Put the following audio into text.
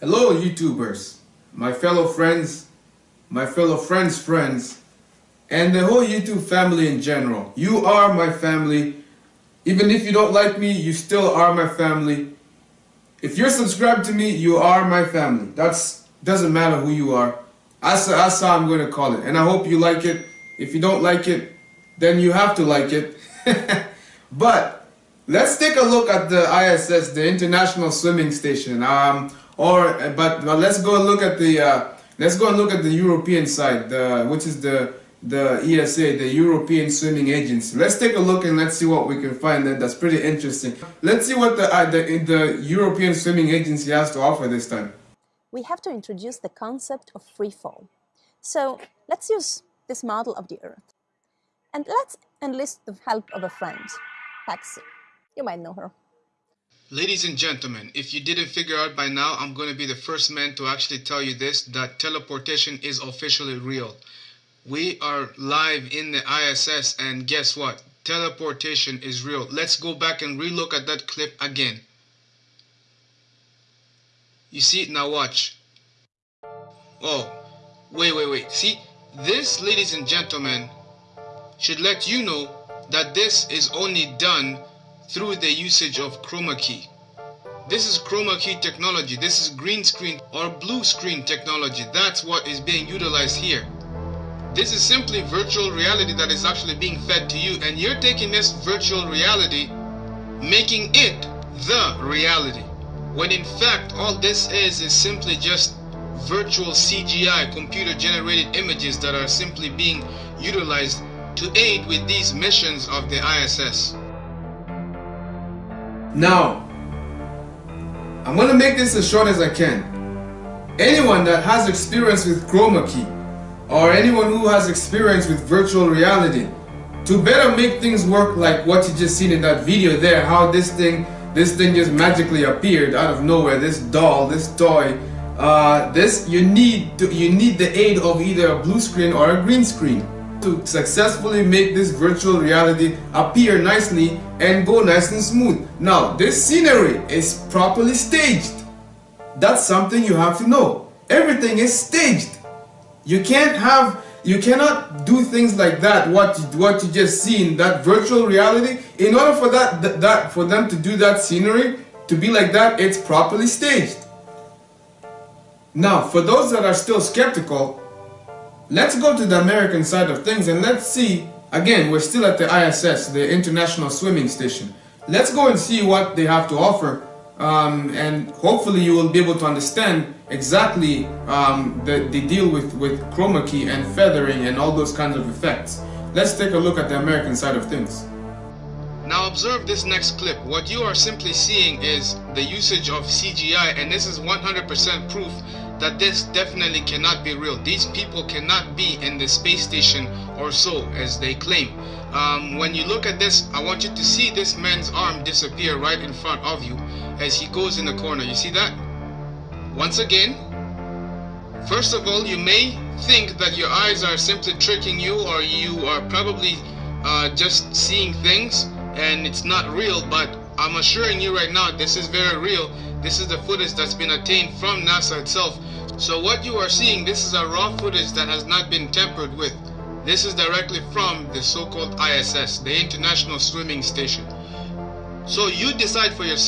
Hello YouTubers, my fellow friends, my fellow friends' friends, and the whole YouTube family in general. You are my family. Even if you don't like me, you still are my family. If you're subscribed to me, you are my family. That's doesn't matter who you are. That's, that's how I'm going to call it. And I hope you like it. If you don't like it, then you have to like it. but let's take a look at the ISS, the International Swimming Station. Um, or but, but let's go look at the uh, let's go and look at the European side, the, which is the the ESA, the European Swimming Agency. Let's take a look and let's see what we can find there. That's pretty interesting. Let's see what the, uh, the, the European Swimming Agency has to offer this time. We have to introduce the concept of free fall. So let's use this model of the Earth. And let's enlist the help of a friend, Patsy. You might know her. Ladies and gentlemen, if you didn't figure out by now, I'm going to be the first man to actually tell you this, that teleportation is officially real. We are live in the ISS and guess what? Teleportation is real. Let's go back and relook at that clip again. You see it now watch. Oh, wait, wait, wait. See, this, ladies and gentlemen, should let you know that this is only done through the usage of chroma key. This is chroma key technology. This is green screen or blue screen technology. That's what is being utilized here. This is simply virtual reality that is actually being fed to you and you're taking this virtual reality making it the reality. When in fact all this is is simply just virtual CGI computer generated images that are simply being utilized to aid with these missions of the ISS. Now, I'm going to make this as short as I can. Anyone that has experience with chroma key or anyone who has experience with virtual reality to better make things work like what you just seen in that video there how this thing this thing just magically appeared out of nowhere this doll this toy uh, this you need to, you need the aid of either a blue screen or a green screen to successfully make this virtual reality appear nicely and go nice and smooth. Now, this scenery is properly staged. That's something you have to know. Everything is staged. You can't have, you cannot do things like that, what you, what you just seen, that virtual reality. In order for that, that, that, for them to do that scenery, to be like that, it's properly staged. Now, for those that are still skeptical, let's go to the American side of things and let's see, again, we're still at the ISS, the International Swimming Station. Let's go and see what they have to offer um, and hopefully you will be able to understand exactly um, the, the deal with, with chroma key and feathering and all those kinds of effects. Let's take a look at the American side of things. Now observe this next clip. What you are simply seeing is the usage of CGI and this is 100% proof that this definitely cannot be real. These people cannot be in the space station or so as they claim. Um, when you look at this, I want you to see this man's arm disappear right in front of you as he goes in the corner. You see that? Once again, first of all, you may think that your eyes are simply tricking you or you are probably uh, just seeing things and it's not real, but I'm assuring you right now, this is very real. This is the footage that's been obtained from NASA itself. So what you are seeing, this is a raw footage that has not been tampered with. This is directly from the so-called ISS, the International Swimming Station. So you decide for yourself.